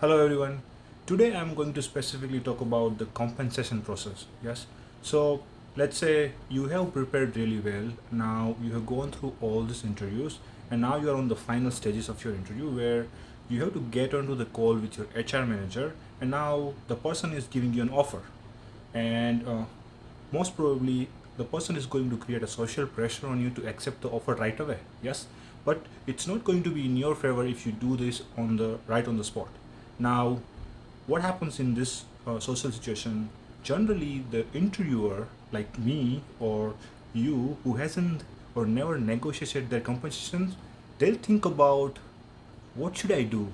Hello everyone. Today I'm going to specifically talk about the compensation process. Yes. So let's say you have prepared really well. Now you have gone through all these interviews and now you are on the final stages of your interview where you have to get onto the call with your HR manager and now the person is giving you an offer and uh, most probably the person is going to create a social pressure on you to accept the offer right away yes but it's not going to be in your favor if you do this on the right on the spot now, what happens in this uh, social situation? Generally, the interviewer, like me or you, who hasn't or never negotiated their compensation, they'll think about what should I do?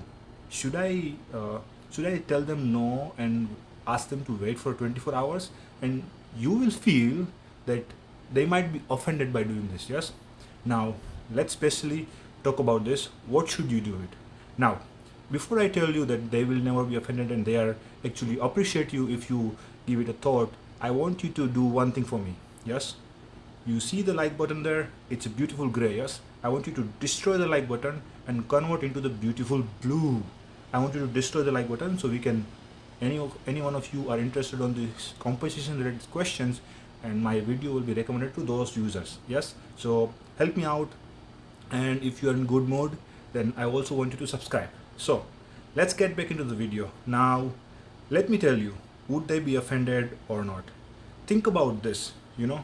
Should I uh, should I tell them no and ask them to wait for 24 hours? And you will feel that they might be offended by doing this. Yes. Now, let's specially talk about this. What should you do it? Now, before I tell you that they will never be offended and they are actually appreciate you if you give it a thought, I want you to do one thing for me. Yes? You see the like button there? It's a beautiful gray, yes? I want you to destroy the like button and convert into the beautiful blue. I want you to destroy the like button so we can, any of any one of you are interested on these compensation related questions and my video will be recommended to those users. Yes? So help me out and if you are in good mood, then I also want you to subscribe. So let's get back into the video. Now, let me tell you, would they be offended or not? Think about this, you know,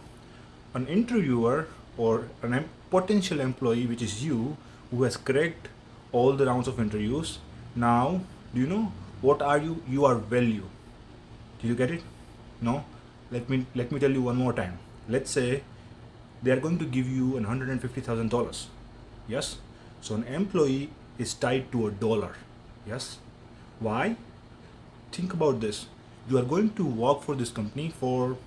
an interviewer or a potential employee, which is you, who has cracked all the rounds of interviews. Now, do you know what are you? You are value. Do you get it? No? Let me, let me tell you one more time. Let's say they are going to give you $150,000. Yes? So an employee is tied to a dollar. Yes. Why? Think about this. You are going to work for this company for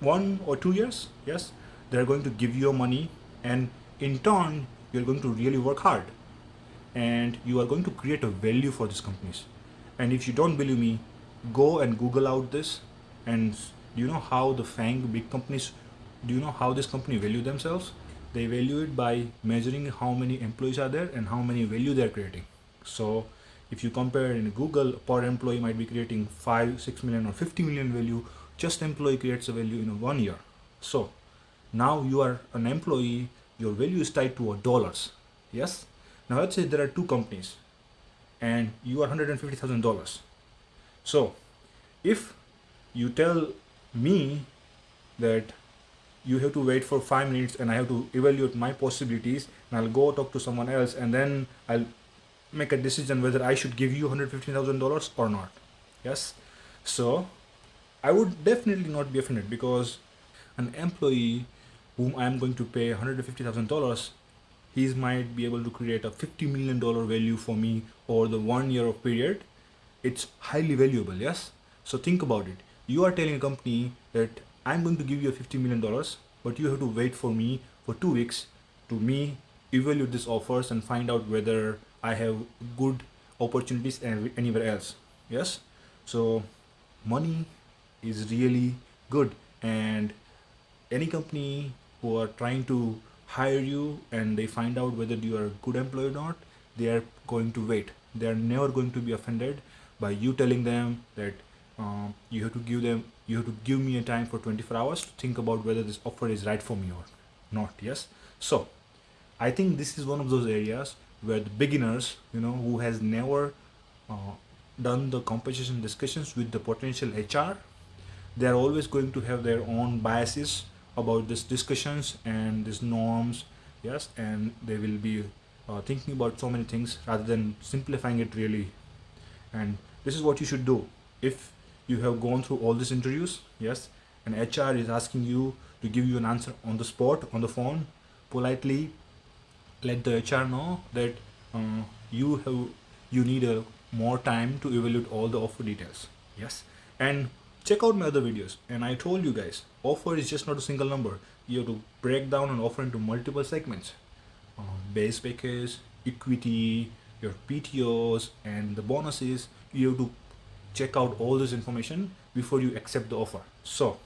one or two years. Yes. They're going to give you money and in turn, you're going to really work hard and you are going to create a value for these companies. And if you don't believe me, go and Google out this and do you know how the FANG big companies, do you know how this company value themselves? They value it by measuring how many employees are there and how many value they're creating. So if you compare in google per employee might be creating 5 6 million or 50 million value just employee creates a value in one year. So now you are an employee your value is tied to a dollars. Yes? Now let's say there are two companies and you are $150,000 so if you tell me that you have to wait for five minutes and I have to evaluate my possibilities and I'll go talk to someone else and then I'll make a decision whether I should give you $115,000 or not. Yes. So I would definitely not be offended because an employee whom I'm going to pay $150,000 he might be able to create a $50 million value for me over the one year of period. It's highly valuable. Yes. So think about it. You are telling a company that I'm going to give you a $50 million, but you have to wait for me for two weeks to me evaluate these offers and find out whether I have good opportunities anywhere else. Yes. So money is really good and any company who are trying to hire you and they find out whether you are a good employee or not, they are going to wait. They are never going to be offended by you telling them that um, you have to give them you have to give me a time for 24 hours to think about whether this offer is right for me or not yes? So i think this is one of those areas where the beginners you know who has never uh, done the compensation discussions with the potential hr they are always going to have their own biases about these discussions and these norms yes? And they will be uh, thinking about so many things rather than simplifying it really. And this is what you should do. If you have gone through all these interviews yes and HR is asking you to give you an answer on the spot on the phone. Politely let the HR know that uh, you have you need a more time to evaluate all the offer details yes. And check out my other videos. And I told you guys offer is just not a single number. You have to break down an offer into multiple segments. Uh, base package equity your PTOs and the bonuses. You have to check out all this information before you accept the offer. So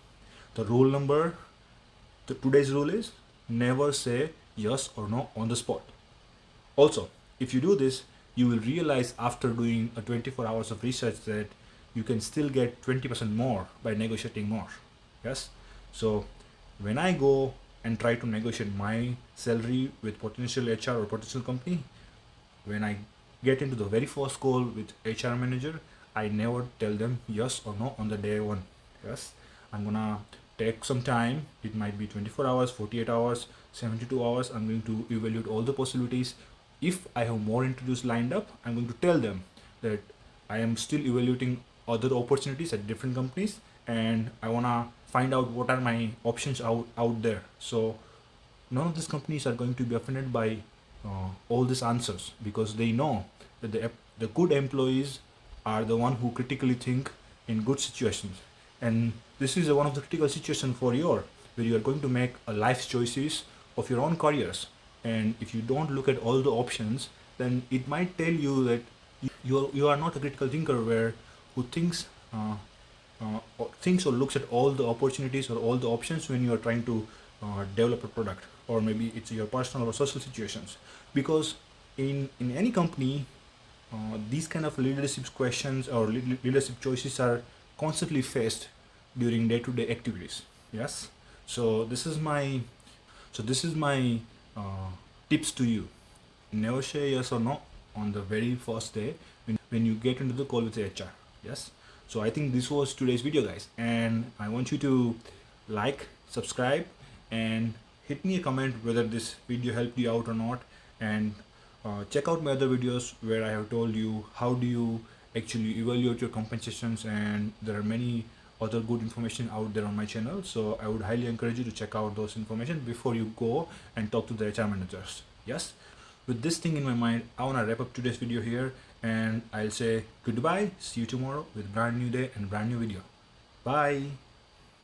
the rule number the today's rule is never say yes or no on the spot. Also if you do this you will realize after doing a 24 hours of research that you can still get 20% more by negotiating more. Yes? So when i go and try to negotiate my salary with potential hr or potential company when i get into the very first call with hr manager i never tell them yes or no on the day one. Yes i'm gonna take some time. It might be 24 hours 48 hours 72 hours. I'm going to evaluate all the possibilities. If i have more interviews lined up i'm going to tell them that i am still evaluating other opportunities at different companies and i want to find out what are my options out out there. So none of these companies are going to be offended by uh, all these answers because they know that the, the good employees are the one who critically think in good situations. And this is one of the critical situations for your where you are going to make a life choices of your own careers. And if you don't look at all the options then it might tell you that you are, you are not a critical thinker where who thinks uh, uh, or thinks or looks at all the opportunities or all the options when you are trying to uh, develop a product. Or maybe it's your personal or social situations. Because in in any company uh, these kind of leadership questions or leadership choices are constantly faced during day-to-day activities. Yes? So this is my so this is my uh, tips to you. Never say yes or no on the very first day when, when you get into the call with hr yes? So i think this was today's video guys. And i want you to like subscribe and hit me a comment whether this video helped you out or not. And uh, check out my other videos where i have told you how do you actually evaluate your compensations and there are many other good information out there on my channel. So i would highly encourage you to check out those information before you go and talk to the hr managers. Yes? With this thing in my mind i want to wrap up today's video here and i'll say goodbye. See you tomorrow with brand new day and brand new video. Bye